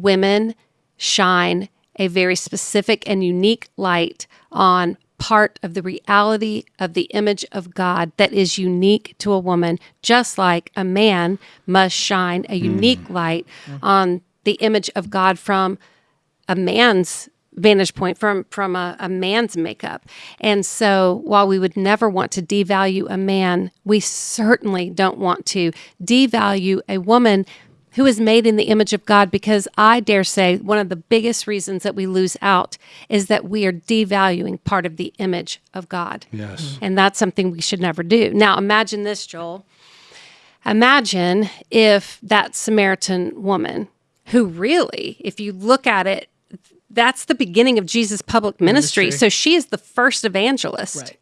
women shine a very specific and unique light on part of the reality of the image of God that is unique to a woman, just like a man must shine a unique mm. light on the image of God from a man's vantage point from from a, a, man's makeup and so while we would never want to devalue a man we certainly don't want to devalue a woman who is made in the image of God because I dare say one of the biggest reasons that we lose out is that we are devaluing part of the image of God. Yes. Mm-hmm. And that's something we should never do. Now imagine this, Joel. Imagine if that Samaritan woman who really, if you look at it, that's the beginning of Jesus' public ministry. ministry. So she is the first evangelist. Right.